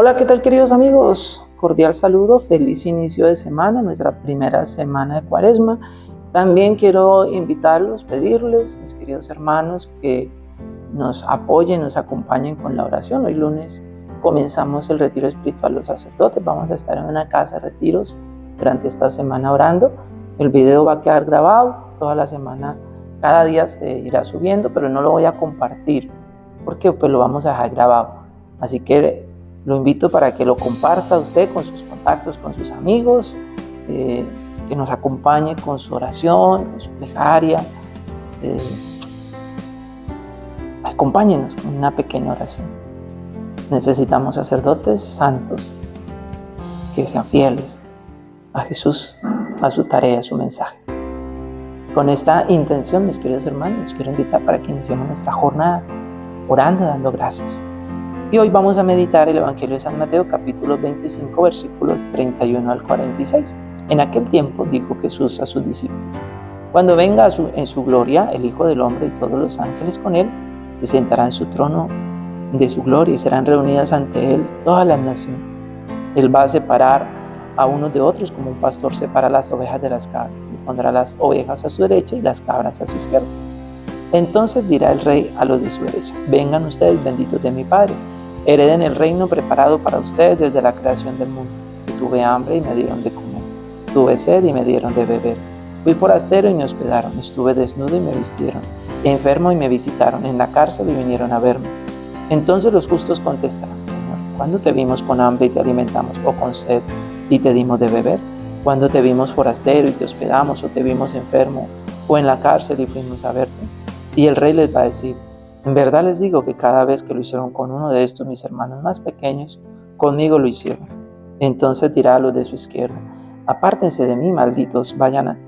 Hola, ¿qué tal queridos amigos? Cordial saludo, feliz inicio de semana, nuestra primera semana de cuaresma. También quiero invitarlos, pedirles, mis queridos hermanos, que nos apoyen, nos acompañen con la oración. Hoy lunes comenzamos el retiro espiritual los sacerdotes. Vamos a estar en una casa de retiros durante esta semana orando. El video va a quedar grabado toda la semana, cada día se irá subiendo, pero no lo voy a compartir porque pues lo vamos a dejar grabado. Así que lo invito para que lo comparta usted con sus contactos, con sus amigos, eh, que nos acompañe con su oración, con su plegaria. Eh, acompáñenos con una pequeña oración. Necesitamos sacerdotes santos que sean fieles a Jesús, a su tarea, a su mensaje. Con esta intención, mis queridos hermanos, quiero invitar para que iniciemos nuestra jornada orando, dando gracias. Y hoy vamos a meditar el Evangelio de San Mateo capítulo 25 versículos 31 al 46. En aquel tiempo dijo Jesús a sus discípulos, cuando venga en su gloria el Hijo del Hombre y todos los ángeles con él, se sentará en su trono de su gloria y serán reunidas ante él todas las naciones. Él va a separar a unos de otros como un pastor separa las ovejas de las cabras y pondrá las ovejas a su derecha y las cabras a su izquierda. Entonces dirá el rey a los de su derecha, vengan ustedes benditos de mi Padre Hereden el reino preparado para ustedes desde la creación del mundo. Tuve hambre y me dieron de comer. Tuve sed y me dieron de beber. Fui forastero y me hospedaron. Estuve desnudo y me vistieron. Enfermo y me visitaron. En la cárcel y vinieron a verme. Entonces los justos contestarán, Señor, ¿cuándo te vimos con hambre y te alimentamos o con sed y te dimos de beber? ¿Cuándo te vimos forastero y te hospedamos o te vimos enfermo o en la cárcel y fuimos a verte? Y el rey les va a decir, en verdad les digo que cada vez que lo hicieron con uno de estos mis hermanos más pequeños, conmigo lo hicieron. Entonces dirá a los de su izquierda, apártense de mí, malditos, vayan,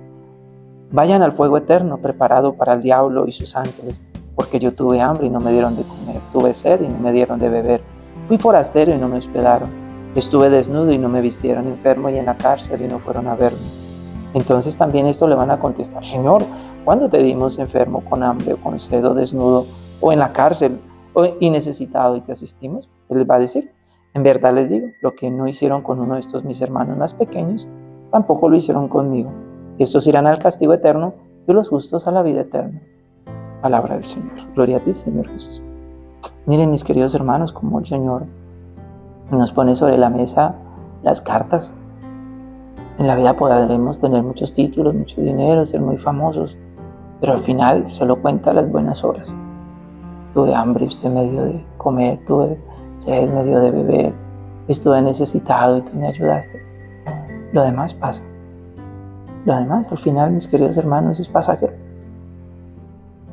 vayan al fuego eterno preparado para el diablo y sus ángeles, porque yo tuve hambre y no me dieron de comer, tuve sed y no me dieron de beber, fui forastero y no me hospedaron, estuve desnudo y no me vistieron, enfermo y en la cárcel y no fueron a verme. Entonces también esto le van a contestar, Señor, ¿cuándo te vimos enfermo, con hambre o con sed o desnudo o en la cárcel y necesitado y te asistimos, Él va a decir, en verdad les digo, lo que no hicieron con uno de estos mis hermanos más pequeños, tampoco lo hicieron conmigo. Estos irán al castigo eterno y los justos a la vida eterna. Palabra del Señor. Gloria a ti, Señor Jesús. Miren, mis queridos hermanos, como el Señor nos pone sobre la mesa las cartas. En la vida podremos tener muchos títulos, mucho dinero, ser muy famosos, pero al final solo cuenta las buenas obras. Tuve hambre usted me dio de comer, tuve sed, me dio de beber, estuve necesitado y tú me ayudaste. Lo demás pasa. Lo demás, al final, mis queridos hermanos, es pasajero.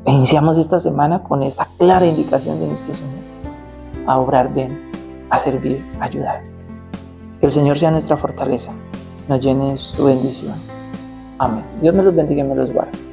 E iniciamos esta semana con esta clara indicación de nuestro Señor, a obrar bien, a servir, a ayudar. Que el Señor sea nuestra fortaleza, nos llene su bendición. Amén. Dios me los bendiga y me los guarde.